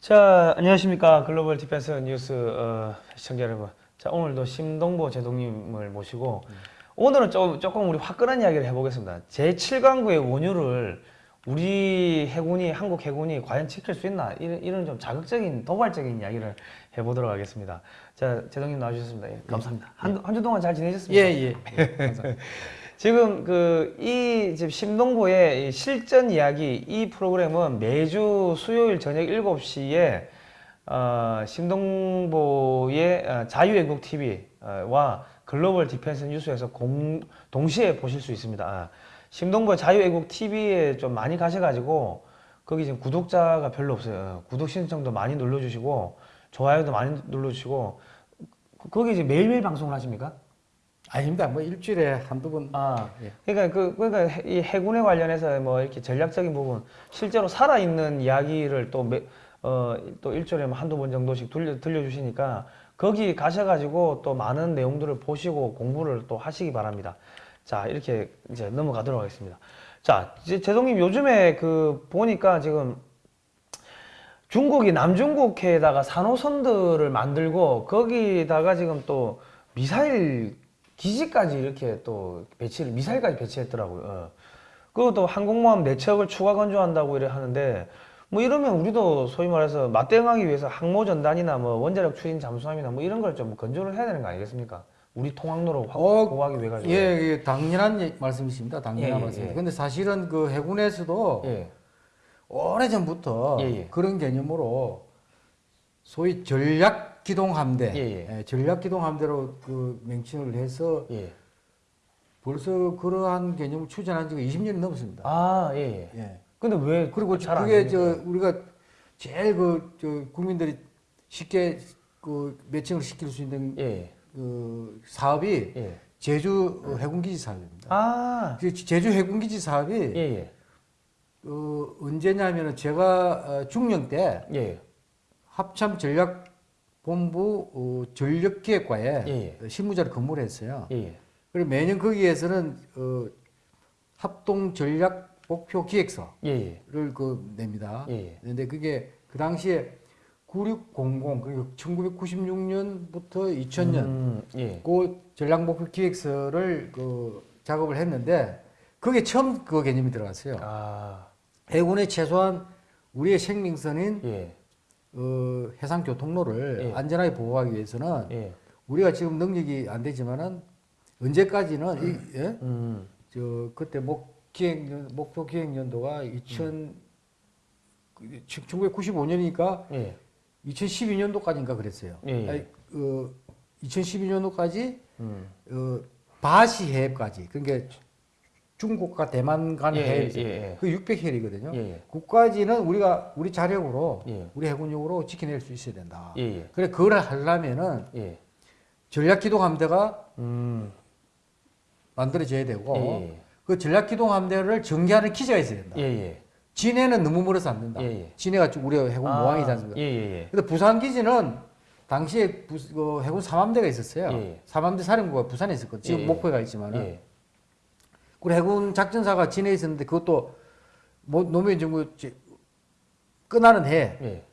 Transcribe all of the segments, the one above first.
자, 안녕하십니까. Global Defense News 어, 시청자 여러분. 자, 오늘도 심동보 제독님을 모시고 오늘은 좀, 조금 우리 화끈한 이야기를 해보겠습니다. 제7광구의 원유를 우리 해군이, 한국 해군이 과연 지킬 수 있나? 이런, 이런 좀 자극적인, 도발적인 이야기를 해보도록 하겠습니다. 자, 제독님 나와주셨습니다. 예, 감사합니다. 한, 한 주 동안 잘 지내셨습니까? 예, 예. 지금 그 이 지금 심동보의 이 실전 이야기 이 프로그램은 매주 수요일 저녁 7시에 어, 심동보의 어, 자유애국 TV와 Global Defense News에서 공, 동시에 보실 수 있습니다. 아, 심동보 자유애국 TV에 좀 많이 가셔가지고 거기 지금 구독자가 별로 없어요. 구독 신청도 많이 눌러주시고 좋아요도 많이 눌러주시고 거기 이제 매일매일 방송을 하십니까? 아닙니다. 뭐 일주일에 한두 번. 아, 예. 그러니까 그 그러니까 해- 이 해군에 관련해서 뭐 이렇게 전략적인 부분 실제로 살아 있는 이야기를 또 매, 어, 또 일주일에 뭐 한두 번 정도씩 들려 들려 주시니까 거기 가셔 가지고 또 많은 내용들을 보시고 공부를 또 하시기 바랍니다. 자 이렇게 이제 넘어가도록 하겠습니다. 자 이제 제동님 요즘에 그 보니까 지금 중국이 남중국해에다가 산호선들을 만들고 거기다가 지금 또 미사일 기지까지 이렇게 또 배치를 미사일까지 배치했더라고요. 어. 그리고 또 항공모함 내척을 추가 건조한다고 이래 하는데 뭐 이러면 우리도 소위 말해서 맞대응하기 위해서 항모 전단이나 뭐 원자력 추진 잠수함이나 뭐 이런 걸 좀 건조를 해야 되는 거 아니겠습니까? 우리 통항로로 확 어, 보호하기 위해 가지고. 예, 예, 당연한 예- 말씀이십니다. 당연한 예, 예, 말씀입니다. 예. 근데 사실은 그 해군에서도 예. 오래전부터. 그런 개념으로 소위 전략 기동 함대, 예, 예. 전략 기동 함대로 그 명칭을 해서 예. 벌써 그러한 개념을 추진한 지가 20년이 넘었습니다. 아, 예, 예. 예. 근데 왜 그리고 그게? 저 우리가 제일 그 저 국민들이 쉽게 그 매칭을 시킬 수 있는 예. 그 사업이 예. 제주 어, 해군기지 사업입니다. 아, 그 제주 해군기지 사업이 예, 예. 어, 언제냐면은 제가 어, 중령 때 예. 합참 전략 본부 어, 전력기획과에 예, 어, 실무자로 근무를 했어요. 예. 예. 그리고 매년 거기에서는 어, 합동 전략 목표 기획서를 예, 예. 그 냅니다. 예, 예. 근데 그게 그 당시에 9600 그리고 1996년부터 2000년 음, 예. 그 전략 목표 기획서를 그 작업을 했는데 그게 처음 그 개념이 들어갔어요. 아, 해군에 최소한 우리의 생명선인 예. 어, 해상 교통로를 예. 안전하게 보호하기 위해서는 예. 우리가 지금 능력이 안 되지만은 언제까지는 이, 예? 음. 저 그때 목 기획 목표 기획 연도가 2000 1995년이니까 예. 2012년도까지인가 그랬어요. 예, 예. 아니, 어, 2012년도까지 음. 어, 바시 해협까지 그러니까 중국과 대만 간 예, 해협 예, 예. 그 600해리거든요. 예, 예. 그까지는 우리가 우리 자력으로 예. 우리 해군력으로 지켜낼 수 있어야 된다. 예, 예. 그래 그걸 하려면은 예. 전략기동 함대가 음. 만들어져야 되고 예, 예. 그 전략기동 함대를 전개하는 기지가 있어야 된다. 예, 예. 진해는 너무 멀어서 안 된다. 예, 예. 진해가 좀 우리 해군 아, 모항이지 않습니까? 예, 예, 예. 근데 부산 기지는 당시에 부, 그 해군 삼함대가 있었어요. 예, 예. 삼함대 사령부가 부산에 있었거든요. 지금 예, 예. 목포에 가 있지만은 예. 그리고 해군 작전사가 진해에 있었는데 그것도 뭐 노무현 정부 끝나는 해 예.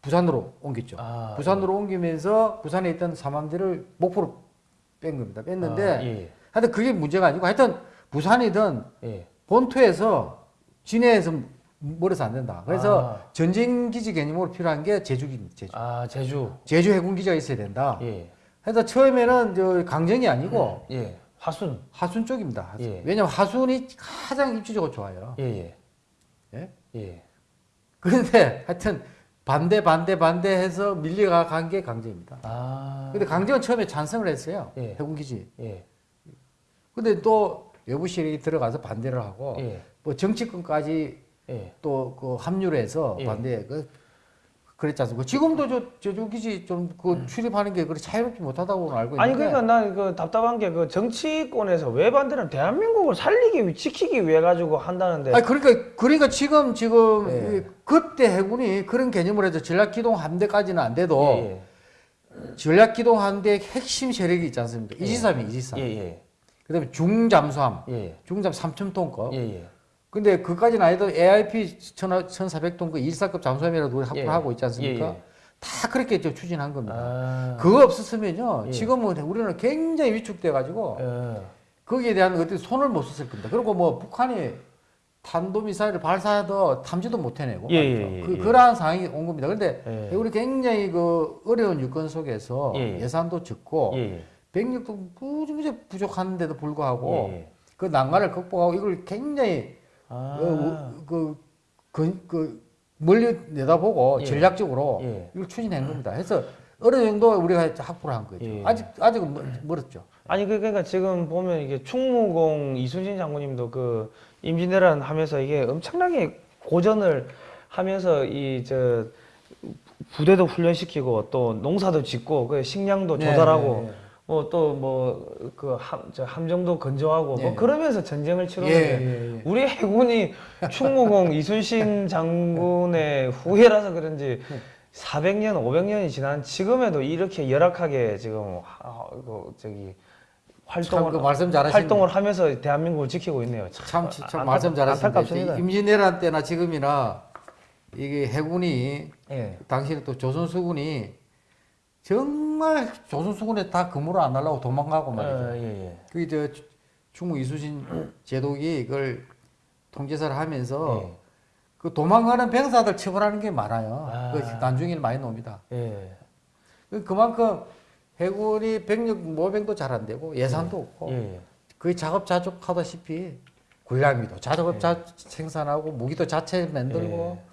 부산으로 옮겼죠. 아, 부산으로 옮기면서 부산에 있던 삼함대를 목포로 뺀 겁니다. 뺐는데 아, 예. 하여튼 그게 문제가 아니고 하여튼 부산이든 예. 본토에서 진해에서 멀어서 안 된다. 그래서 아. 전쟁기지 개념으로 필요한 게 제주기입니다. 제주. 아, 제주. 제주 해군기지가 있어야 된다. 예. 그래서 처음에는 저 강정이 아니고 예. 화순. 하순 쪽입니다. 하순. 예. 왜냐면 하순이 가장 입지적으로 좋아요. 예, 예. 예? 예. 그런데 하여튼 반대 반대 반대해서 밀려간 게 강정입니다. 아. 근데 강정은 처음에 찬성을 했어요. 예. 해군 기지. 예. 근데 또 외부 세력이 들어가서 반대를 하고 예. 뭐 정치권까지 예. 또그 합류를 해서 예. 반대 그 그랬지 않습니까? 지금도 저 제주기지 좀그 출입하는 게 그렇게 자유롭지 못하다고 알고 있는데 아니 그러니까 난 그 답답한 게 그 정치권에서 왜 반대는 대한민국을 살리기 위 지키기 위해 가지고 한다는데 아니 그러니까 그러니까 지금 지금 예. 이 그때 해군이 그런 개념을 해서 전략기동 함대까지는 안 돼도 예, 전략기동 함대 핵심 세력이 있지 않습니까? 예. 이지삼이 이지삼. 예, 예. 그다음에 중잠수함, 예. 중잠 3천 톤급. 근데 그까지는 아니도 AIP 1400톤 그 1사급 잠수함이라도 우리 확보를 예. 하고 있지 않습니까? 예, 예. 다 그렇게 저 추진한 겁니다. 아. 그거 없었으면요. 예. 지금은 우리는 굉장히 위축돼가지고 예. 거기에 대한 어떤 손을 못 썼을 겁니다. 그리고 뭐 북한이 탄도미사일을 발사해도 탐지도 못 해내고 그, 예. 그러한 상황이 온 겁니다. 그런데 예. 우리 굉장히 그 어려운 유권 속에서 예. 예산도 적고 예. 병력도 무지무지 부족한데도 불구하고 예. 그 난관을 극복하고 이걸 굉장히 아. 어, 그, 그, 그 멀리 내다보고 예. 전략적으로 예. 이걸 추진한 겁니다. 해서 어느 정도 우리가 확보를 한 거죠. 예. 아직 아직은 멀- 멀었죠. 아니 그- 그러니까 지금 보면 이게 충무공 이순신 장군님도 그 임진왜란 하면서 이게 엄청나게 고전을 하면서 이 저 부대도 훈련시키고 또 농사도 짓고 그 식량도 네, 조달하고 네, 네. 뭐또뭐그 함정도 건조하고 예. 뭐 그러면서 전쟁을 예, 치르는데 예, 예. 우리 해군이 충무공 이순신 장군의 후예라서 그런지 400년, 500년이 지난 지금에도 이렇게 열악하게 지금 하- 그 저기 활동을 참그 말씀 잘하시네. 활동을 하면서 대한민국을 지키고 있네요. 참, 참, 참 안타- 말씀 안타깝습니다. 임진왜란 때나 지금이나 이게 해군이 예. 당시에 또 조선 수군이 정 말 조선 수군에 다 근무를 안 하려고 도망가고 말이죠. 어, 예, 예. 그게 저 추- 충무 이수신 제독이 이걸 통제사를 하면서 예. 그 도망가는 병사들 처벌하는 게 많아요. 아. 그 난중일 많이 나옵니다. 예. 그- 그만큼 해군이 병력 모병도 잘 안 되고 예산도 없고 예. 거의 작업자족하다시피 군량미도 자작업 자 생산하고 무기도 자체 만들고 예.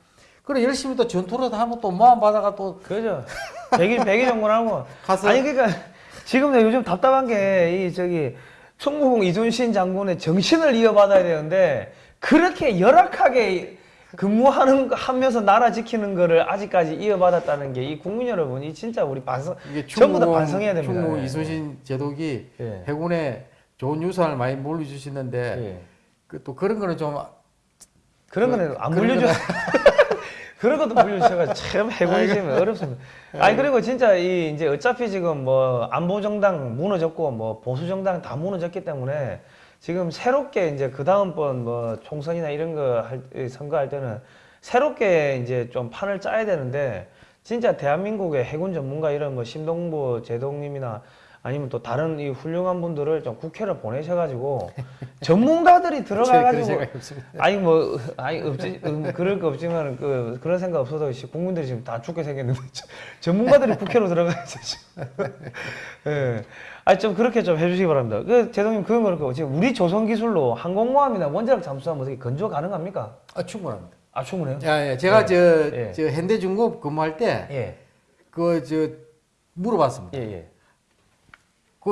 그래 열심히 또 전투를 하면 또 모함 받아가 또 그죠. 백일 백일 정군하고 가서 아니 그러니까 지금 내가 요즘 답답한 게 이 저기 충무공 이순신 장군의 정신을 이어받아야 되는데 그렇게 열악하게 근무하는 거- 하면서 나라 지키는 거를 아직까지 이어받았다는 게 이 국민 여러분이 진짜 우리 반성 이게 전부 다 반성해야 됩니다. 충무 예. 이순신 제독이 예. 해군에 좋은 유산을 많이 물려주시는데 예. 그 또 그런 거는 좀 그런 그- 거는 안 그런 물려줘. 그런 것도 물려주셔가 참 해군이 지금 어렵습니다. 아니 그리고 진짜 이 이제 어차피 지금 뭐 안보 정당 무너졌고 뭐 보수 정당 다 무너졌기 때문에 지금 새롭게 이제 그 다음번 뭐 총선이나 이런 거 할 선거할 때는 새롭게 이제 좀 판을 짜야 되는데 진짜 대한민국의 해군 전문가 이런 뭐 심동보 제동님이나 아니면 또 다른 이 훌륭한 분들을 좀 국회를 보내셔가지고 전문가들이 들어가가지고. 아니 뭐 아니 없지 음, 그럴 거 없지만 그 그런 생각 없어도 씨, 국민들이 지금 다 죽게 생겼는데 저- 전문가들이 국회로 들어가야죠. 예. 아니 좀 그렇게 좀 해주시기 바랍니다. 그 제동님 그건 그렇고 지금 우리 조선 기술로 항공모함이나 원자력 잠수함 어떻게 건조 가능합니까? 아 충분합니다. 아 충분해요. 야, 야, 제가 예. 저, 예. 저 현대중공업 근무할 때 예. 그저 물어봤습니다. 예 예.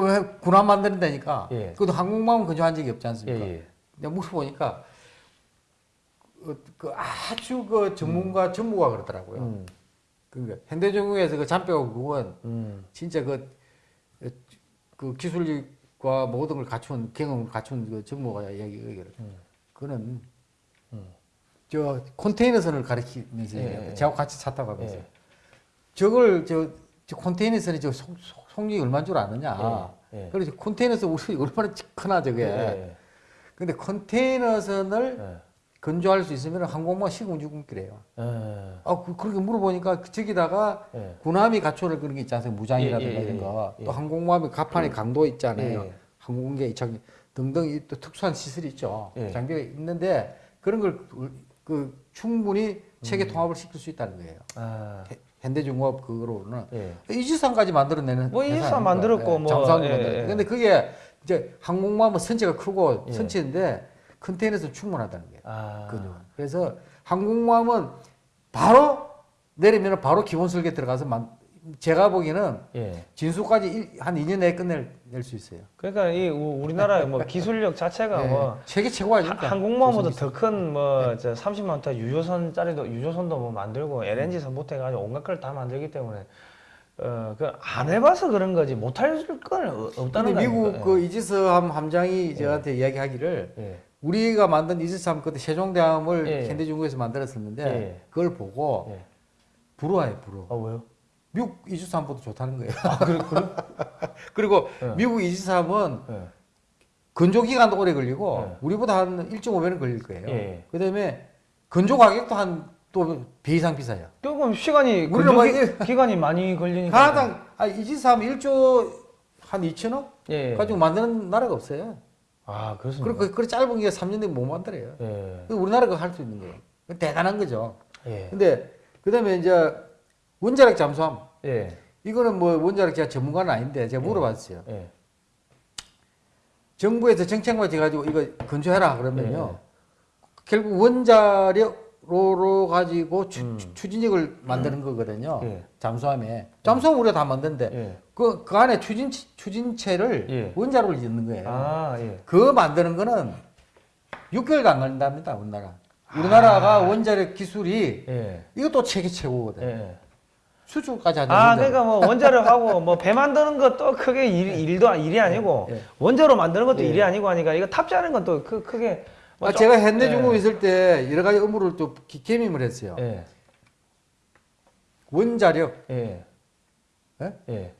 그왜 군함 만드는다니까. 예. 그것도 항공모함은 건조한 적이 없지 예 않습니까? 예. 내가 물어보니까 어, 그 아주 그 전문가 전무가 그러더라고요. 음. 그러니까 현대중공업에서 그 잔뼈가 그건 음. 진짜 그, 그 기술력과 모든 걸 갖춘 경험을 갖춘 그 전무가 이야기를 음. 그는 저 컨테이너선을 가리키면서 예. 예. 저하고 같이 차 타고 가면서 예. 저걸 저, 저 컨테이너선이 저 속, 속, 속력이 얼마인 줄 아느냐. 예, 예. 그래서 컨테이너선 우리 얼마나 크나 저게. 예. 근데 컨테이너선을 예. 건조할 수 있으면 항공모가 시공주군기래요. 예. 아, 그, 그렇게 물어보니까 그 저기다가 예. 군함이 갖춰를 그런 게 있지 않습니까? 무장이라든가 예, 예, 예, 이런 거. 예. 또 항공모함이 가판의 강도 있잖아요. 예. 항공기 장 등등 이또 특수한 시설이 있죠. 예. 장비가 있는데 그런 걸 그 충분히 체계 음. 통합을 시킬 수 있다는 거예요. 아. 해- 현대중공업 그거로는 예. 이지상까지 만들어내는 뭐 아닙니까? 만들었고 뭐, 잠수함도 예, 만들었고. 예. 근데 그게 이제 항공모함은 선체가 크고 예. 선체인데 컨테이너에서 충분하다는 거예요. 아. 그죠. 그래서 항공모함은 바로 내리면 바로 기본 설계 들어가서 만, 제가 보기에는 예. 진수까지 일- 한 2년 내에 끝낼 낼 수 있어요. 그러니까 이 우- 우리나라의 뭐 기술력 자체가 예. 뭐 세계 최고 아닙니까? 조선이. 더큰뭐 30만 톤 유조선짜리도 유조선도 뭐 만들고 LNG 선부터 해가지고 온갖 걸 다 만들기 때문에 어그안 해봐서 그런 거지 못할 건 어- 없다는 근데 거 미국 아닙니까? 그 이지스함 함장이 저한테 이야기하기를 예. 우리가 만든 이지스함 그때 세종대함을 예. 현대중국에서 만들었었는데 예. 그걸 보고 예. 부러워요, 부러워. 아 왜요? 미국 이지스함보다 좋다는 거예요. 아 그래 그래? 그리고 예. 미국 이지스함은 예. 건조 기간도 오래 걸리고 네. 우리보다 한 1.5배는 걸릴 거예요. 예. 그다음에 건조 가격도 한 또 배 이상 비싸요. 조금 시간이 우리는 뭐 건조 기 기간이 많이 걸리니까. 가당 아, 이짓 하면 1조 한 2천억 예. 예. 가지고 만드는 나라가 없어요. 아 그렇습니다. 그렇게 그렇게 짧은 게 3년 되면 못 만들어요. 예. 그 우리나라가 할 수 있는 거예요. 대단한 거죠. 예. 근데 그다음에 이제 원자력 잠수함 예. 이거는 뭐 원자력 제가 전문가는 아닌데 제가 물어봤어요. 예. 정부에서 정책만 해가지고 이거 건조해라 그러면요. 예. 결국 원자력으로 가지고 추, 음. 추진력을 만드는 거거든요. 예. 잠수함에. 잠수함 우리가 다 만드는데 예. 그, 그 안에 추진, 추진체를 예. 원자로를 짓는 거예요. 아 예. 그거 만드는 거는 6개월도 안 걸린답니다, 우리나라. 우리나라가 아. 원자력 기술이 예. 이것도 세계 최고거든. 예. 수출까지 하는 아. 그러니까 뭐 원자력하고 뭐 배 만드는 것도 크게 일, 일도 일이 아니고 예. 원자로 만드는 것도 예. 일이 아니고 하니까 이거 탑재하는 건 또 크, 크게 뭐 아, 좀- 제가 현대중공업 예. 있을 때 여러 가지 업무를 또 기- 겸임을 했어요. 예. 원자력, 예. 예? 예.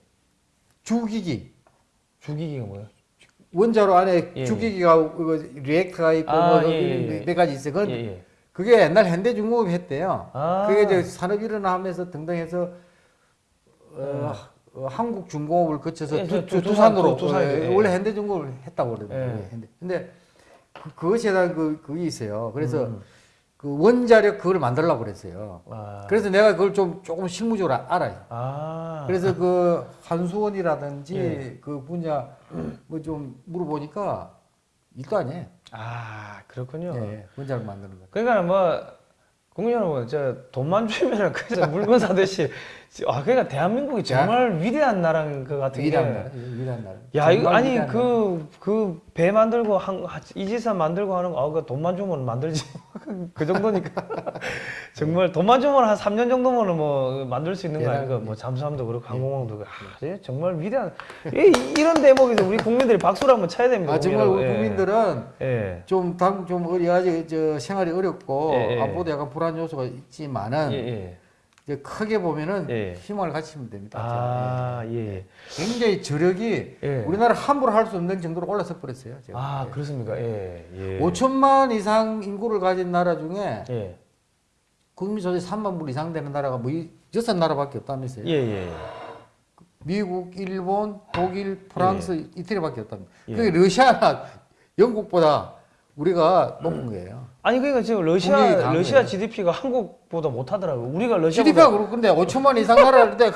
주기기, 주기기가 뭐예요? 원자로 안에 예, 주기기가 이거 리액터가 있고 아, 뭐 예, 예, 몇- 예. 몇 가지 있어요. 그건 예, 예. 그게 옛날 현대중공업이 했대요. 아. 그게 이제 산업 일어나면서 등등 해서 어, 어, 한국 중공업을 거쳐서 예, 두, 저- 두- 두, 두 산으로 두- 두산이죠. 어, 예. 원래 현대중공업을 했다고 그러더라고요. 예. 근데, 근데 그, 그것에 대한 그, 그게 있어요. 그래서 음. 그 원자력 그걸 만들려고 그랬어요. 아. 그래서 내가 그걸 좀 조금 실무적으로 아- 알아요. 아. 그래서 그 한수원이라든지 예. 그 분야 뭐 좀 물어보니까 일도 아니에요. 아, 그렇군요. 예, 원자력 만드는 거. 그러니까 뭐 국민 여러분 저 돈만 주면은 그래서 물건 사듯이 아 그러니까 대한민국이 정말 위대한 나라인 것 같은 게 위대한 나라, 위대한 나라. 야 이거 아니. 그 그 배 만들고 한 이지산 만들고 하는 거 아 그 돈만 주면 만들지 그 정도니까 정말 돈만 주면 한 3년 정도면은 뭐 만들 수 있는 거 아닌가 뭐 잠수함도 그렇고 항공모함도 그렇고 아, 예, 정말 위대한 이, 이런 대목에서 우리 국민들이 박수를 한번 쳐야 됩니다 아 정말 우리. 예. 국민들은 예. 좀당좀 어리 아직 저 생활이 어렵고 예, 예. 앞으로도 약간 불안 요소가 있지만은 예, 예. 이제 크게 보면은 예. 희망을 가지시면 됩니다. 아, 예. 예. 굉장히 저력이 예. 우리나라 함부로 할 수 없는 정도로 올라서 버렸어요. 지금. 아, 예. 그렇습니까? 예. 예. 5천만 이상 인구를 가진 나라 중에 예. 국민 소득 3만 불 이상 되는 나라가 뭐 이- 여섯 나라밖에 없다면서요. 예, 예. 미국, 일본, 독일, 프랑스, 이태리밖에 없답니다. 예. 그게 러시아나 영국보다 우리가 높은 거예요. 아니 그러니까 지금 러시아. 러시아 GDP가 한국보다 못 하더라고요. 우리가 러시아보다 GDP가 그렇고 근데 5천만 이상 나라인데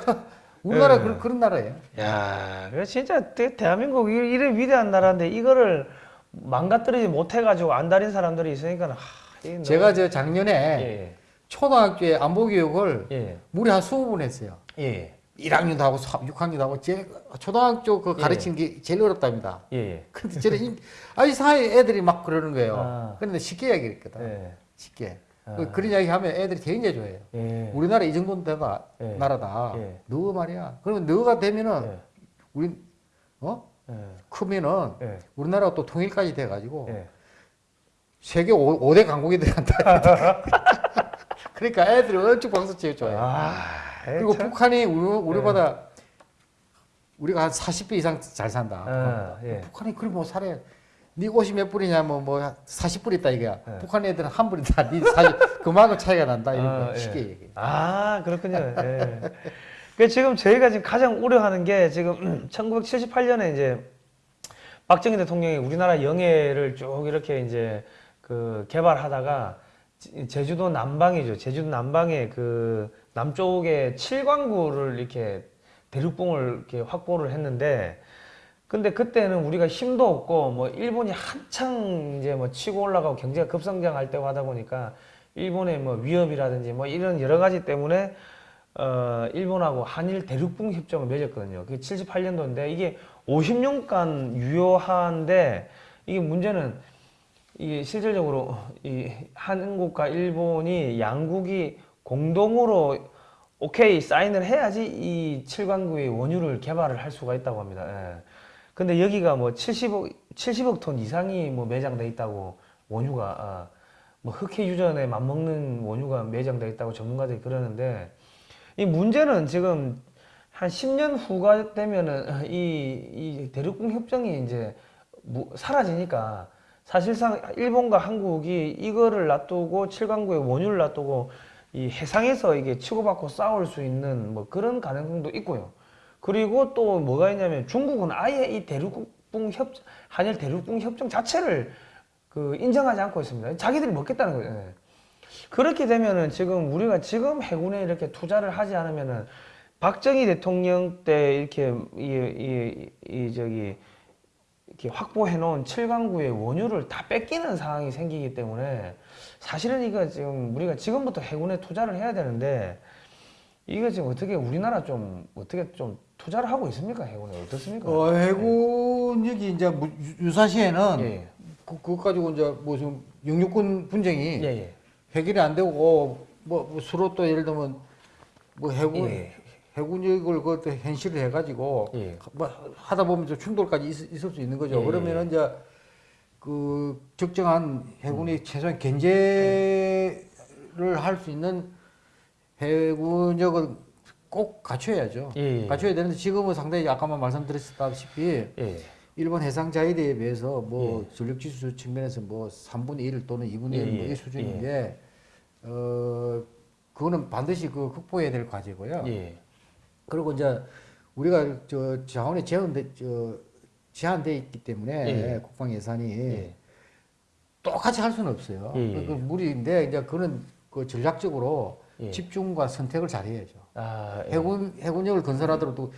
우리나라 예. 그런, 그런 나라예요. 야, 그래 진짜 대, 대한민국이 이래 위대한 나라인데 이거를 망가뜨리지 못해 가지고 안달인 사람들이 있으니까 하, 제가 저 작년에 예. 초등학교에 안보 교육을 예. 무려 한 20분 했어요. 예. 1학년도 하고 6학년도 하고 제일 초등학교 그 가르치는 게 제일 어렵답니다. 예. 예. 근데 저는 이- 아이 사이 애들이 막 그러는 거예요. 아. 그런데 쉽게 이야기했거든. 예. 쉽게. 아. 그- 그런 이야기 하면 애들이 굉장히 좋아해요. 예. 우리나라 이 정도는 되다 예. 나라다. 예. 너 말이야. 그러면 너가 되면은 예. 우리 어 예. 크면은 예. 우리나라가 또 통일까지 돼가지고 예. 세계 5, 대 강국이 들어간다. 그러니까 애들이 엄청 박수 치고 좋아해요. 아, 그리고 참. 북한이 우리, 우리보다 우리가 한 40배 이상 잘 산다. 아, 예. 북한이 그리 뭐 살아야 네 옷이 몇 불이냐 뭐뭐 40불 있다 이거야. 예. 북한 애들은 한 불이다. 네 40, 그만큼 차이가 난다 이런 아, 거 예. 쉽게 얘기해. 아, 그렇군요. 예. 그 지금 저희가 지금 가장 우려하는 게 지금 1978년에 이제 박정희 대통령이 우리나라 영해를 쭉 이렇게 이제 그 개발하다가 지- 제주도 남방이죠. 제주도 남방에 그 남쪽에 칠광구를 이렇게 대륙봉을 이렇게 확보를 했는데 근데 그때는 우리가 힘도 없고 뭐 일본이 한창 이제 뭐 치고 올라가고 경제가 급성장할 때고 하다 보니까 일본의 뭐 위협이라든지 뭐 이런 여러 가지 때문에 어 일본하고 한일 대륙봉 협정을 맺었거든요. 그게 78년도인데 이게 50년간 유효한데 이게 문제는 이게 실질적으로 이 한국과 일본이 양국이 공동으로 오케이 사인을 해야지 이 칠광구의 원유를 개발을 할 수가 있다고 합니다. 예. 근데 여기가 뭐 70억 70억 톤 이상이 뭐 매장돼 있다고 원유가 아, 뭐 흑해 유전에 맞먹는 원유가 매장돼 있다고 전문가들이 그러는데 이 문제는 지금 한 10년 후가 되면은 이, 이 대륙공 협정이 이제 무- 사라지니까 사실상 일본과 한국이 이거를 놔두고 7강구의 원유를 놔두고 이 해상에서 이게 치고받고 싸울 수 있는 뭐 그런 가능성도 있고요. 그리고 또 뭐가 있냐면 중국은 아예 이 대륙붕 협 한일 대륙붕 협정 자체를 그 인정하지 않고 있습니다. 자기들이 먹겠다는 거예요. 예. 그렇게 되면은 지금 우리가 지금 해군에 이렇게 투자를 하지 않으면은 박정희 대통령 때 이렇게 이, 이, 이 저기 이렇게 확보해 놓은 7강구의 원유를 다 뺏기는 상황이 생기기 때문에 사실은 이거 지금 우리가 지금부터 해군에 투자를 해야 되는데 이거 지금 어떻게 우리나라 좀 어떻게 좀 투자를 하고 있습니까 해군에 어떻습니까? 어, 해군력이 이제 무- 유- 유사시에는 예. 그, 그거 가지고 이제 무슨 영유권 분쟁이 예, 예. 해결이 안 되고 뭐, 뭐 서로 또 예를 들면 뭐 해군 예. 해군력을 그것도 현실을 해가지고 예. 뭐 하다 보면 좀 충돌까지 있, 을수 있는 거죠. 예, 그러면은 이제 그 적정한 해군이 음. 최소한 견제를 할 수 있는 해군력을 꼭 갖춰야죠. 예, 예. 갖춰야 되는데 지금은 상당히 아까만 말씀드렸다시피 예. 일본 해상 자위대에 비해서 뭐 전력 지수 측면에서 뭐 3분의 1 또는 2분의 1 예, 뭐 예, 이 수준인데 어 그거는 반드시 그 극복해야 될 과제고요. 예. 그리고 이제 우리가 저 자원이 제한돼 저 제한돼 있기 때문에 예. 국방 예산이 예. 똑같이 할 수는 없어요. 예, 예. 그 무리인데 이제 그는 그 전략적으로 예. 집중과 선택을 잘 해야죠. 아, 예. 해군 해군력을 건설하더라도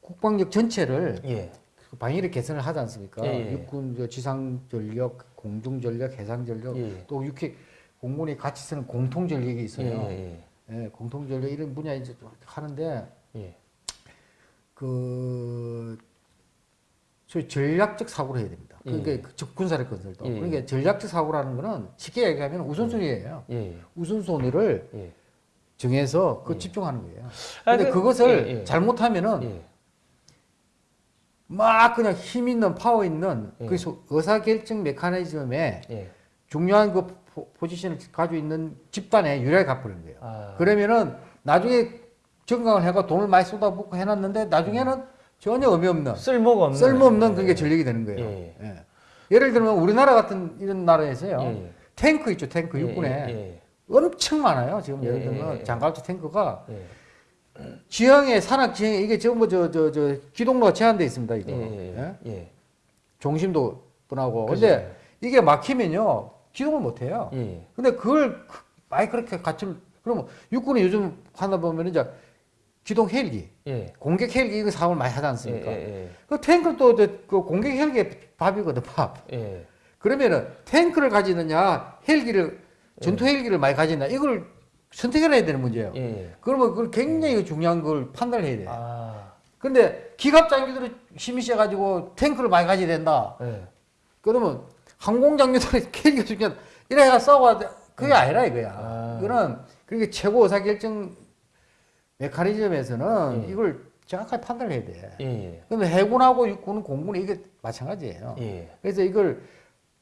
국방력 전체를 예. 그 방위력 개선을 하지 않습니까? 육군 저 지상 전력, 공중 전력, 해상 전력, 예. 또 육해 공군이 같이 쓰는 공통 전력이 있어요. 공통 전력 이런 분야 이제 또 하는데. 그 소위 전략적 사고를 해야 됩니다. 그러니까 예. 그 적군사력 건설도. 예. 그러니까 전략적 사고라는 거는 쉽게 얘기하면 우선순위예요. 예. 우선순위를 예. 정해서 그 예. 집중하는 거예요. 아, 근데 그- 그것을 예, 예. 잘못하면은 예. 막 그냥 힘 있는 파워 있는 예. 그 소- 의사결정 메커니즘에 예. 중요한 그 포, 포지션을 가지고 있는 집단에 유리하게 갚는 거예요. 아. 그러면은 나중에 정강을 해가 돈을 많이 쏟아붓고 해놨는데 나중에는 전혀 의미 없는 쓸모가 없는 쓸모없는 예. 그게 전력이 되는 거예요. 예. 예. 예 를 들면 우리나라 같은 이런 나라에서요. 예, 예. 탱크 있죠. 탱크 예, 육군에 예, 엄청 많아요. 지금 예를 예, 들면 예, 예. 장갑차 탱크가 예. 지형에 산악 지형에 이게 전부 저저 저 기동로가 제한돼 있습니다. 이거. 예, 예, 예? 예. 예. 종심도 뻔하고. 그죠. 근데 이게 막히면요. 기동을 못 해요. 예. 근데 그걸 그- 많이 그렇게 갖출 그러면 육군이 요즘 하다 보면 이제 기동 헬기, 예. 공격 헬기 이거 사업을 많이 하지 예, 않습니까? 예, 그 탱크는 또그 공격 헬기의 밥이거든, 밥. 예. 예. 그러면은 탱크를 가지느냐, 헬기를 전투 헬기를 많이 가지느냐 이걸 선택해야 되는 문제예요. 예. 예. 그러면 그걸 굉장히 중요한 걸 판단을 해야 돼. 요 아. 근데 기갑 장비들이 힘이 세가지고 탱크를 많이 가져야 된다. 예. 그러면 항공 장비들이 헬기가 중요하다. 이래가 싸워야 돼. 그게 아니라 이거야. 아. 이거는 그렇게 최고 의사결정 메커니즘에서는 예. 이걸 정확하게 판단을 해야 돼. 예. 예. 근데 해군하고 육군은 공군은 이게 마찬가지예요. 예. 그래서 이걸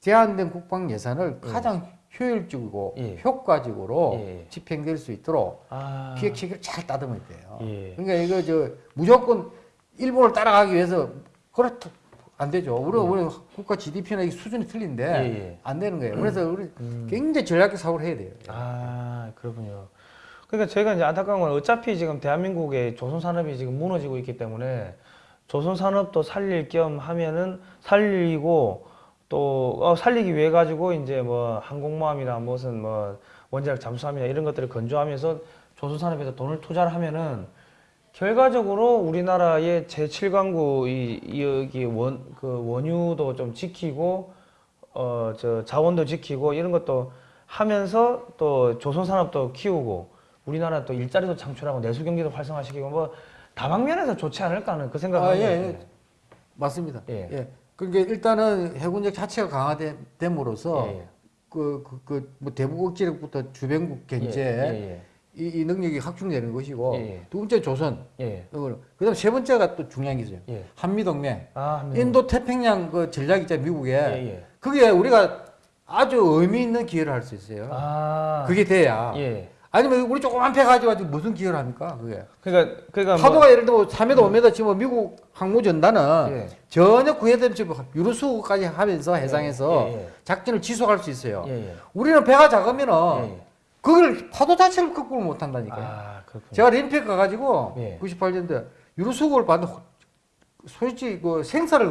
제한된 국방 예산을 가장 효율적이고 예. 효과적으로 예. 집행될 수 있도록 아. 기획 체계를 잘 따듬어야 돼요. 예. 그러니까 이거 저 무조건 일본을 따라가기 위해서 그렇다 안 되죠. 우리 우리 국가 GDP나 이 수준이 틀린데 예, 예. 안 되는 거예요. 그래서 우리 음. 굉장히 전략적 사고를 해야 돼요. 아, 그렇군요. 그러니까 저희가 이제 안타까운 건 어차피 지금 대한민국의 조선 산업이 지금 무너지고 있기 때문에 조선 산업도 살릴 겸 하면은 살리고 또 어, 살리기 위해 가지고 이제 뭐 항공모함이나 무슨 뭐 원자력 잠수함이나 이런 것들을 건조하면서 조선 산업에서 돈을 투자를 하면은 결과적으로 우리나라의 제7강구 이, 이 여기 원 그 원유도 좀 지키고 어 저 자원도 지키고 이런 것도 하면서 또 조선 산업도 키우고 우리나라 또 일자리도 창출하고 내수 경기도 활성화시키고 뭐 다방면에서 좋지 않을까 하는 그 생각을 아, 예. 예. 맞습니다. 예. 예. 그러니까 일단은 해군력 자체가 강화됨으로써 예, 예. 그, 그, 그, 뭐 대북 억지력부터 주변국 견제 예, 이, 이 능력이 확충되는 것이고 예, 예. 두 번째 조선 예, 예. 그다음 세 번째가 또 중요한 게 있어요. 예. 한미 동맹. 아, 한번 인도 태평양 그 전략 있잖아요, 미국에. 예, 예. 그게 우리가 아주 의미 있는 기회를 할 수 있어요. 아. 그게 돼야. 예. 아니면 우리 조그만 배 가지고 가지고 무슨 기여를 합니까? 그게. 그러니까 그러니까 뭐- 파도가 예를 들면 3m, 5m 치면 미국 항모전단은 예. 전혀 구해된 유로수까지 하면서 해상에서 예, 예. 작전을 지속할 수 있어요. 예, 예. 우리는 배가 작으면은 예, 예. 그걸 파도 자체를 극복을 못 한다니까요. 아. 제가 림팩 가가지고 예. 98년대 유로수국을 봤는데 호- 솔직히 그 생사를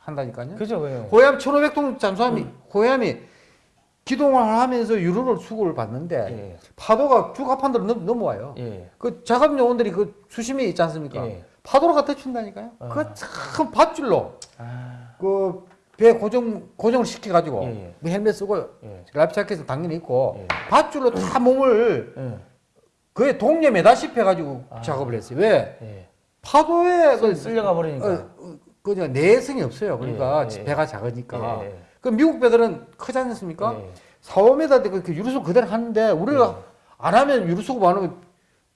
한다니까요. 그죠, 왜요? 호얌 1500톤 잠수함이 호얌이 기동을 하면서 유로를 수국을 봤는데 예, 파도가 주가판대로 넘, 넘어와요. 예. 그 작업 요원들이 그 수심이 있지 않습니까? 예. 파도로 갖다 친다니까요. 아. 그참 밧줄로 아, 그배 고정 고정을 시켜 가지고 예, 예. 뭐 헬멧 쓰고 예. life jacket은 당연히 있고 예. 밧줄로 다 몸을 예. 그에 동여매다시피 해가지고 아. 작업을 했어요. 왜 예. 파도에 쓸- 그 쓸려가 버리니까. 어, 어, 그저 내항성이 없어요. 그러니까 예, 예, 배가 작으니까. 예, 예. 그 미국 배들은 크지 않습니까? 예. 4, 5m 그 유류수급 그대로 하는데 우리가 안 하면 유류수급 안 하면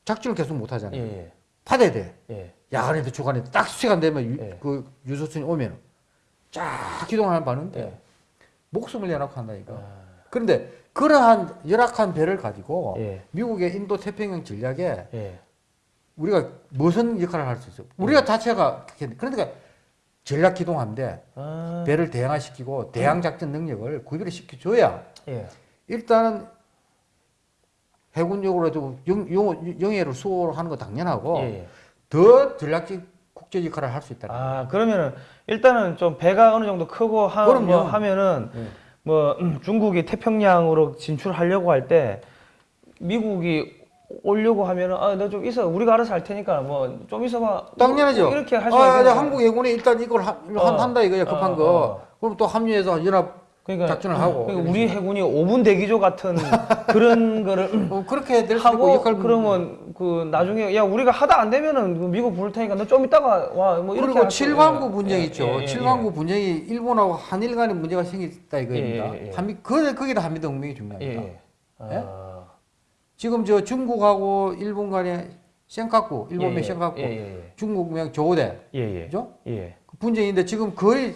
작전을 계속 못 예. 하잖아요. 예. 받아야 돼. 예. 야간에도 주간에도 딱 시간 되면 유, 예. 그 유소순이 오면 쫙 기동하는 봤는데 예. 목숨을 내놓고 한다니까. 아, 그런데 그러한 열악한 배를 가지고 예. 미국의 인도 태평양 전략에 예. 우리가 무슨 역할을 할 수 있어요? 우리가 자체가 그러니까 전략 기동함대 아, 배를 대항화시키고 대항 작전 능력을 구비를 시켜줘야 예. 일단은 해군력으로도 영, 영, 영해를 수호하는 거 당연하고 예. 예. 더 전략적 국제 역할을 할 수 있다. 아, 그러면은 일단은 좀 배가 어느 정도 크고 하. 뭐 하면은 예. 뭐 음, 중국이 태평양으로 진출하려고 할 때 미국이 오려고 하면은 아, 너 좀 있어. 우리가 알아서 할 테니까 뭐 좀 있어봐. 당연하죠. 이렇게 할수 아, 있는 네, 한국 해군이 일단 이걸 하, 어. 한다 이거야 급한 어, 거. 어. 그럼 또 합류해서 연합 그러니까 작전을 하고. 그러니까 우리 해군이 5분 대기조 같은 그런 거를 어, 그렇게 될수 있고 하고 역할 그러면 그 나중에 야 우리가 하다 안 되면은 그 미국 부를 테니까 너좀 이따가 와 뭐 이렇게 그리고 칠광구 예, 분쟁 예, 있죠. 예, 예, 칠광구 분쟁이 일본하고 한일 간에 문제가 생겼다 이거입니다. 예, 예, 예. 한미 그 거기다 한미 동맹이 예. 중요합니다. 예. 예? 아, 지금 저 중국하고 일본 간에 센카쿠, 일본 예, 명 예, 센카쿠, 예, 예, 중국 명 조대, 예, 예, 그죠? 예, 그 분쟁인데 지금 거의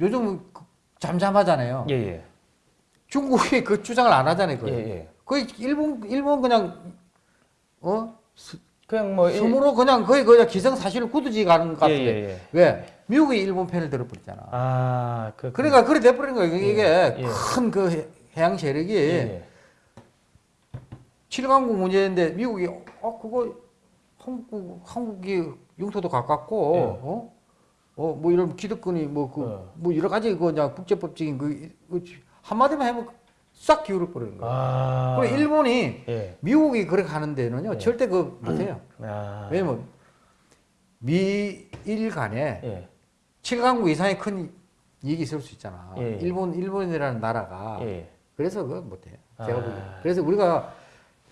요즘 그 잠잠하잖아요. 예, 예, 중국이 그 주장을 안 하잖아요. 예, 거의. 예. 거의 일본 일본 그냥 어 그냥 뭐 일- 스스로 그냥 거의 그냥 기성사실을 굳어지 가는 것 예, 같은데. 왜 미국이 일본 편을 들어버렸잖아. 아, 그 그러니까 그래 돼버린 거예요. 이게 예. 큰그 해양 세력이 예, 예. 칠강국 문제인데 미국이 어 그거 한국 한국이 영토도 가깝고 예. 어? 어 뭐 이런 기득권이 뭐그뭐 어. 여러 가지 그 그냥 국제법적인 그, 그 한마디만 해면 싹 기울어 버리는 거예요. 아, 그리고 일본이 예, 미국이 그렇게 하는 데는요 예. 절대 그 못해요. 아, 왜냐면 미일 간에 예, 칠강국 이상의 큰 이익이 있을 수 있잖아. 예. 일본 일본이라는 나라가 예, 그래서 그거 못해요. 제가 아. 보기엔. 그래서 우리가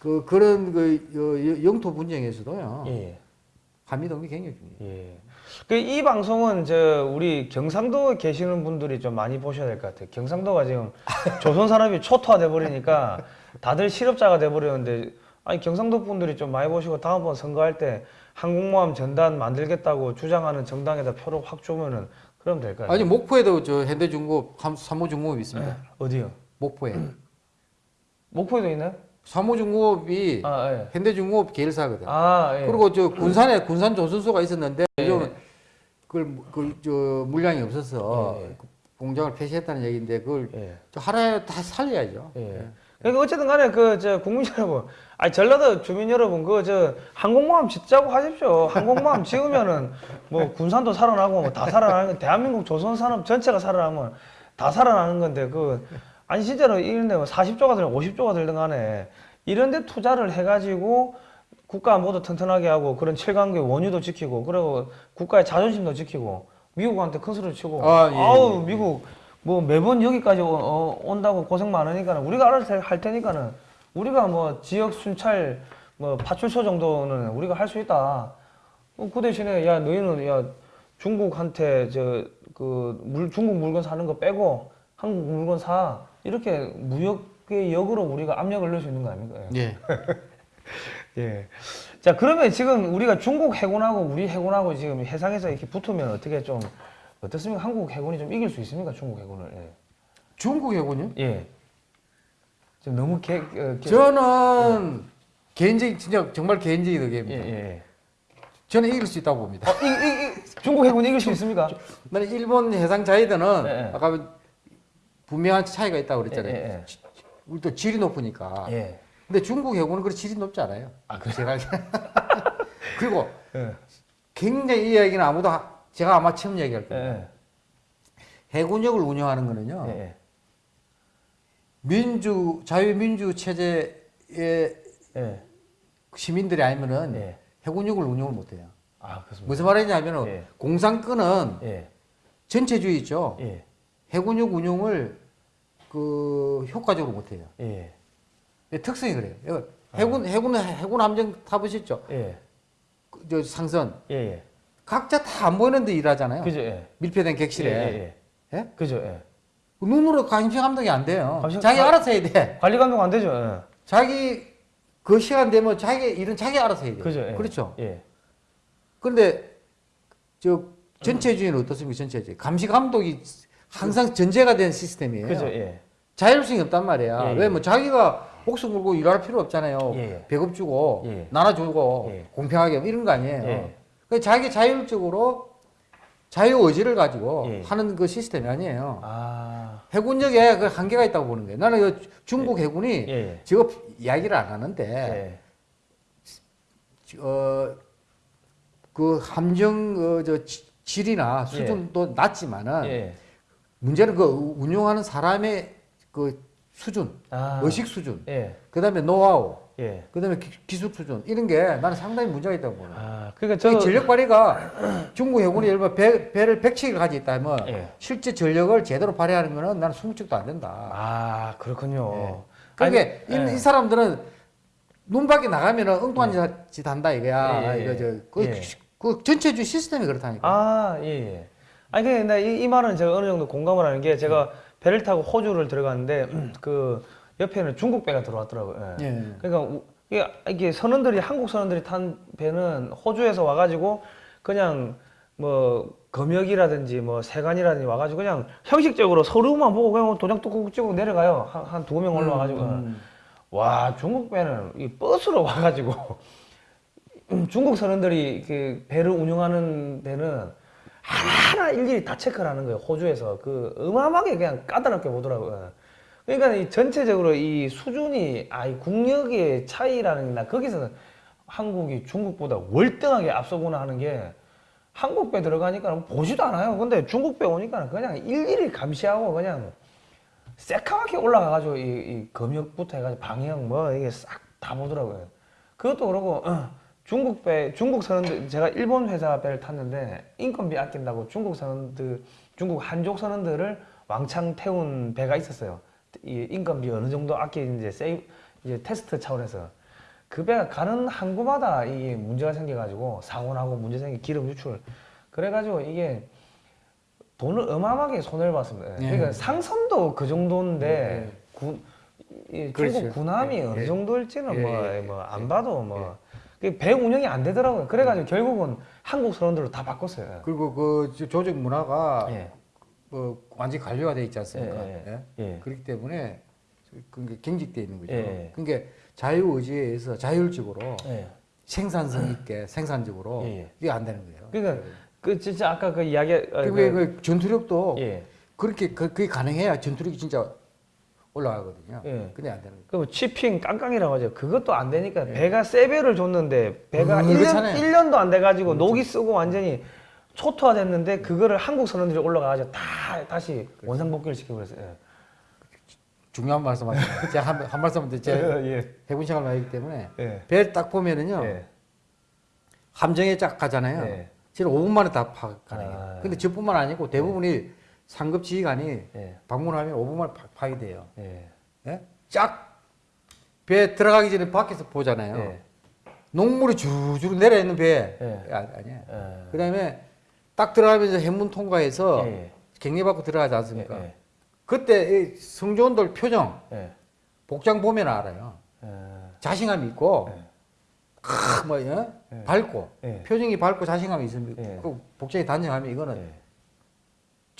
그 그런 그 여- 영토 분쟁에서도요 예, 한미 동맹 굉장히 중요해요. 예. 그이 방송은 저 우리 경상도 계시는 분들이 좀 많이 보셔야 될 것 같아요. 경상도가 지금 조선 산업이 초토화돼 버리니까 다들 실업자가 돼 버렸는데 아니 경상도 분들이 좀 많이 보시고 다음번 선거할 때 항공모함 전단 만들겠다고 주장하는 정당에다 표를 확 주면은 그럼 될 거예요. 아니 목포에도 저 현대중공업 삼- 삼호중공업이 있습니다. 어디요? 목포에 목포에도 있나요? 삼호중공업이 아 예. 현대중공업 계열사거든. 아 예. 그리고 저 군산에 군산 조선소가 있었는데 예. 요즘은 그걸 그저 물량이 없어서 예, 예. 그 공장을 폐쇄했다는 얘기인데 그걸 예. 저 하나에 다 살려야죠. 예. 그러니까 어쨌든 간에 그 저 국민 여러분, 아니 전라도 주민 여러분 그 저 항공모함 짓자고 하십시오. 항공모함 지으면은 뭐 군산도 살아나고 뭐 다 살아나는 거 대한민국 조선 산업 전체가 살아나면 다 살아나는 건데 그 아니 진짜로 이런데 뭐 40조가 들든 50조가 들든 간에 이런 데 투자를 해가지고 국가 안보도 튼튼하게 하고 그런 칠강국의 원유도 지키고 그리고 국가의 자존심도 지키고 미국한테 큰 소리 치고 아, 예, 아우 예, 예. 미국 뭐 매번 여기까지 어, 어, 온다고 고생 많으니까 는 우리가 알아서 할 테니까는 우리가 뭐 지역 순찰 뭐 파출소 정도는 우리가 할 수 있다. 어, 그 대신에 야 너희는 야 중국한테 저 그 물 중국 물건 사는 거 빼고 한국 물건 사 이렇게 무역의 역으로 우리가 압력을 넣을 수 있는 거 아닙니까? 예. 예. 자 그러면 지금 우리가 중국 해군하고 우리 해군하고 지금 해상에서 이렇게 붙으면 어떻게 좀 어떻습니까? 한국 해군이 좀 이길 수 있습니까? 중국 해군을? 예. 중국 해군요? 예. 지금 너무 개, 어, 개 저는 개인적인 진짜 정말 개인적인 예, 의견입니다. 예. 저는 이길 수 있다고 봅니다. 어, 이, 이, 이, 중국 해군이 이길 수 있습니까? 나는 일본 해상 자위대는 예, 예. 아까 분명한 차이가 있다고 그랬잖아요. 예, 예, 우리 또 질이 높으니까. 예. 근데 중국 해군은 그렇게 질이 높지 않아요. 아, 그래요? 제가. 그리고 예. 굉장히 이 이야기는 아무도 하- 제가 아마 처음 얘기할 예. 거예요. 예. 해군력을 운영하는 거는요. 예. 예. 민주 자유민주 체제의 예. 시민들이 아니면은 예. 해군력을 운영을 못 해요. 아, 그렇습니다. 무슨 말이냐면은 예. 공산권은 예. 전체주의 있죠. 예. 해군력 운용을 그 효과적으로 못 해요. 예. 특성이 그래요. 이거 해군 해군 해군 함정 타보셨죠? 예. 그, 저 상선 예. 예. 각자 다 안 보이는데 일하잖아요. 그죠? 예. 밀폐된 예. 객실에 예. 예. 예? 그죠? 예. 눈으로 감시 감독이 안 돼요. 감시- 자기 가- 알아서 해야 돼. 관리 감독 안 되죠? 예. 자기 그 시간 되면 자기 일은 자기 알아서 해야 돼. 그죠? 예. 그렇죠. 예. 그런데 저 전체주의는 어떻습니까? 전체주의 감시 감독이 항상 전제가 된 시스템이에요. 그죠? 예. 자율성이 없단 말이야. 예, 예. 왜뭐 자기가 목숨 걸고 일할 필요 없잖아요. 예, 예. 배급 주고 예. 나눠 주고 예. 공평하게 이런 거 아니에요. 예. 그 자기 자율적으로 자유 의지를 가지고 예. 하는 그 시스템이 아니에요. 아. 해군력에 그 한계가 있다고 보는 거예요. 나는 그 중국 해군이 예. 예. 저거 이야기를 안 하는데 예. 어, 그 함정 어, 저 지- 질이나 수준도 낮지만은 예. 문제는 그 운용하는 사람의 그 수준, 아. 의식 수준, 예. 그 다음에 노하우, 예. 그 다음에 기, 기술 수준 이런 게 나는 상당히 문제가 있다고 보는. 아, 그러니까 저저 전력 발휘가 중국 해군이 예를 들어 배, 배를 100척이 가지고 있다면 예. 실제 전력을 제대로 발휘하는 거는 나는 20척도 안 된다. 아, 그렇군요. 그러니까 아니, 이, 예. 이 사람들은 눈 밖에 나가면은 엉뚱한 짓 한다 이거야. 예, 예, 이거 저, 그, 예. 그 전체주의 시스템이 그렇다니까. 아, 예, 예. 아니, 근데 나 이, 이 말은 제가 어느 정도 공감을 하는 게 제가 배를 타고 호주를 들어갔는데 그 옆에는 중국 배가 들어왔더라고요. 예. 예. 그러니까 우- 이게, 이게 선원들이 한국 선원들이 탄 배는 호주에서 와가지고 그냥 뭐 검역이라든지 뭐 세관이라든지 와가지고 그냥 형식적으로 서류만 보고 그냥 도장 뚝뚝 찍고 내려가요. 한한두명 올라와가지고. 음. 와 중국 배는 이 버스로 와가지고 중국 선원들이 그 배를 운영하는 데는 하나하나 일일이 다 체크를 하는 거예요. 호주에서. 그 어마어마하게 그냥 까다롭게 보더라고요. 그러니까 이 전체적으로 이 수준이 아 이 국력의 차이라는 나 거기서는 한국이 중국보다 월등하게 앞서구나 하는 게 한국 배 들어가니까 보지도 않아요. 근데 중국 배 오니까 그냥 일일이 감시하고 그냥 새카맣게 올라가가지고 이, 이 검역부터 해가지고 방향 뭐 이게 싹 다 보더라고요. 그것도 그러고 어, 중국 배 중국 선원들 제가 일본 회사 배를 탔는데 인건비 아낀다고 중국 선원들 중국 한족 선원들을 왕창 태운 배가 있었어요. 이 인건비 어느 정도 아끼는지 세이 이제 테스트 차원에서 그 배가 가는 항구마다 이 문제가 생겨가지고 사고 나고 문제 생기 기름 유출 그래가지고 이게 돈을 어마어마하게 손해를 봤습니다. 예. 그러니까 상선도 그 정도인데 군, 이 그렇죠. 중국 군함이 예, 어느 예. 정도일지는 예, 뭐안 예. 봐도 뭐 배 운영이 안 되더라고요. 그래가지고 결국은 한국 선원들로 다 바꿨어요. 그리고 그 조- 조직 문화가 예. 뭐 완전히 관료화 돼 있지 않습니까? 예, 예, 예? 예. 그렇기 때문에 그게 경직돼 있는 거죠. 예. 그러니까 자유 의지에 의해서 자율적으로 예. 생산성 있게 생산적으로. 이게 안 되는 거예요. 그러니까 그 진짜 아까 그 이야기 어, 그게 그, 그 전투력도 예. 그렇게 그, 그게 가능해야 전투력이 진짜 올라가거든요. 예. 근데 안 되는 거예요. 그 치핑 깡깡이라고 하죠. 그것도 안 되니까 배가 세배를 줬는데 배가 음, 1년, 그렇잖아요. 1년도 안 돼가지고 녹이 쓰고 완전히 초토화됐는데 그거를 한국 선원들이 올라가가지고 다 다시 원상복귀를 시켜버렸어요. 예. 중요한 말씀 하시네요. 제가 한, 한 말씀 더 제가 예. 해군 생활 많이 때문에 예. 배를 딱 보면은요 예. 함정에 쫙 가잖아요. 예. 지금 5분 만에 다 파악 가능해요. 아. 근데 저뿐만 아니고 대부분이 상급 지휘관이 예. 방문하면 5분 만에 파- 파괴돼요. 예. 예? 쫙배 들어가기 전에 밖에서 보잖아요. 예. 녹물이 주르주르 내려 있는 배 예. 아, 아니에요. 예. 그다음에 딱 들어가면서 해문 통과해서 예. 격리 받고 들어가지 않습니까? 예. 그때 이 성조원들 표정 예. 복장 보면 알아요. 예. 자신감 있고 예. 크, 뭐 예? 예. 밝고 예. 표정이 밝고 자신감이 예. 그 복장이 단정하면 이거는 예.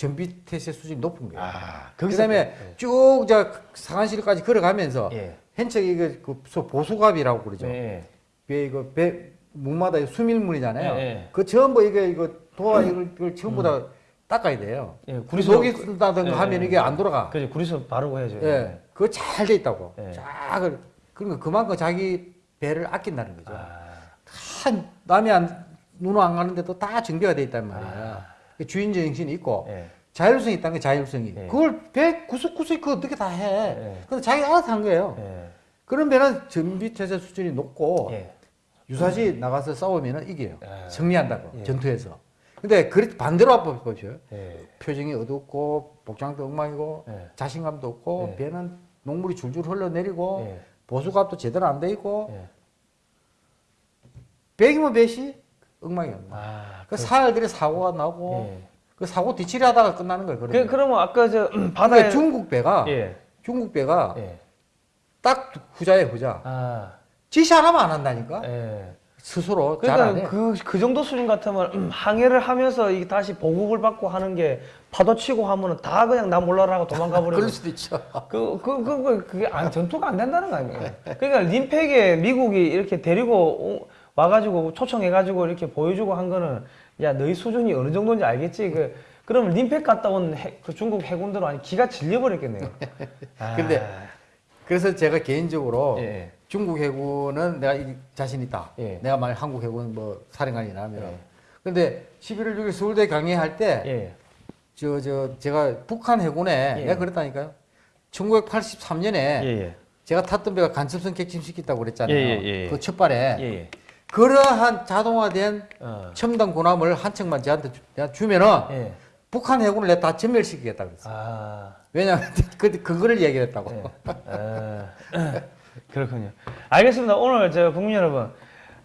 전비 태세 수준이 높은 거예요. 아, 그다음에 쭉저 상한실까지 걸어가면서 예. 이거 그 소- 보수갑이라고 그러죠. 예. 배 이거 배 목마다 수밀물이잖아요. 예, 예. 그 전부 이게 이거 도화 이걸, 이걸 전부 다 닦아야 돼요. 예, 구리소 구리소- 녹이 쓴다든가 예, 하면 예. 이게 안 돌아가. 그죠 구리수 바르고 해야죠. 예, 그거 잘 돼 있다고. 예. 쫙 그러니까 그만큼 자기 배를 아낀다는 거죠. 아, 한 남이 안눈안 가는데도 다 정비가 돼 있단 말이야. 그 주인 정신이 있고 예. 자율성이 있다는 게 자율성이. 예. 그걸 배 구석구석 그거 어떻게 다 해. 예. 근데 자기가 알아서 한 거예요. 예. 그런 배는 전비태세 수준이 높고 예. 유사시 나가서 싸우면 이겨요. 예. 승리한다고 예. 전투에서. 근데 그 반대로 한번 보죠. 예. 표정이 어둡고 복장도 엉망이고 예. 자신감도 없고 예. 배는 녹물이 줄줄 흘러내리고 예. 보수갑도 제대로 안 돼 있고 예. 배기면 배시 엉망이야. 엉망. 아, 그 사흘들이 사고가 나고 예. 그 사고 뒤치리 하다가 끝나는 거예요. 그, 그러면. 그 러면 아까 저 음, 바다에 중국 배가 예. 중국 배가 예. 딱 후자에 후자. 아. 지시 하나만 안 한다니까. 예. 스스로 잘안 그러니까 해. 그, 그 정도 수준 같으면 음, 항해를 하면서 이게 다시 보급을 받고 하는 게 파도 치고 하면은 다 그냥 나 몰라라 하고 도망가 버리고 그럴 수도 있죠. 그, 그, 그, 그, 그게 안, 전투가 안 된다는 거 아닙니까? 그러니까 림팩에 미국이 이렇게 데리고 오- 와가지고 초청해가지고 이렇게 보여주고 한 거는 야, 너희 수준이 어느 정도인지 알겠지? 그, 그러면 림팩 갔다 온 해- 그 중국 해군들은 아니 기가 질려버렸겠네요. 아, 근데 그래서 제가 개인적으로 예. 중국 해군은 내가 이 자신 있다. 예. 내가 만약 한국 해군 뭐 사령관이나 하면. 예. 근데 11월 6일 서울대 강의할 때 예. 저, 저, 제가 북한 해군에 예. 내가 그랬다니까요. 1983년에 예, 예. 제가 탔던 배가 간첩선 객침시켰다고 그랬잖아요. 예, 예, 예. 그 첫발에. 예, 예. 그러한 자동화된 어. 첨단 군함을 한 척만 저한테 주- 주면은 예. 북한 해군을 내가 다 전멸시키겠다 그랬어. 아. 왜냐하면 그, 그거를 얘기했다고. 네. 아, 그렇군요. 알겠습니다. 오늘 저 국민 여러분,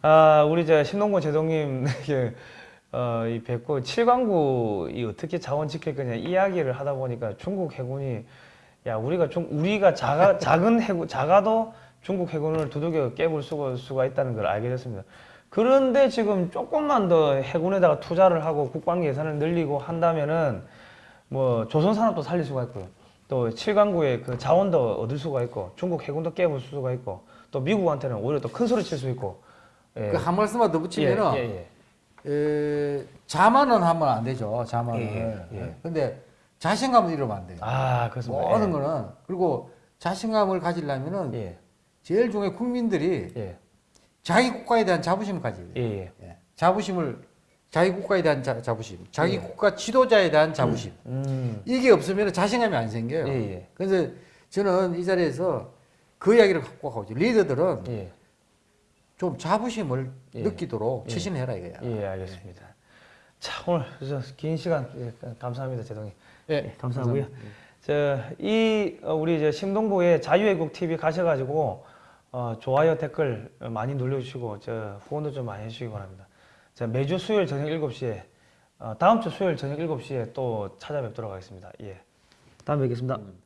아, 우리 저 신동구 제동님 어, 이 뵙고 칠광구 이 어떻게 자원 지킬 거냐 이야기를 하다 보니까 중국 해군이 야 우리가 중 우리가 작아 작은 해군 작아도 중국 해군을 두들겨 깨볼 수가, 있다는 걸 알게 됐습니다. 그런데 지금 조금만 더 해군에다가 투자를 하고 국방 예산을 늘리고 한다면은 뭐 조선 산업도 살릴 수가 있고요. 또 칠강구의 그 자원도 얻을 수가 있고 중국 해군도 깨볼 수가 있고 또 미국한테는 오히려 또 큰 소리 칠 수 있고. 예. 그 한 말씀만 더 붙이면은 예, 예, 에, 자만은 하면 안 되죠. 자만을. 예, 예. 근데 자신감을 잃으면 안 돼요. 아 그렇습니다. 모든 거는 그리고 자신감을 가지려면은 예, 제일 중요해 국민들이 예, 자기 국가에 대한 자부심을 가져야 예. 예. 예. 자부심을 자기 국가에 대한 자, 자부심, 자기 국가 지도자에 대한 자부심. 음, 이게 없으면 자신감이 안 생겨요. 예, 예. 그래서 저는 이 자리에서 그 이야기를 갖고 가고 있죠. 리더들은 예, 좀 자부심을 예. 느끼도록 예. 처신해라 이거야. 예, 알겠습니다. 자 오늘 저긴 시간 예, 감사합니다, 제동님. 예, 감사하고요. 저이 어, 우리 저 심동구의 자유애국 TV 가셔가지고 어, 좋아요 댓글 많이 눌러주시고 저 후원도 좀 많이 해주시기 바랍니다. 자 매주 수요일 저녁 7시에 어, 다음 주 수요일 저녁 7시에 또 찾아뵙도록 하겠습니다. 예. 다음에 뵙겠습니다.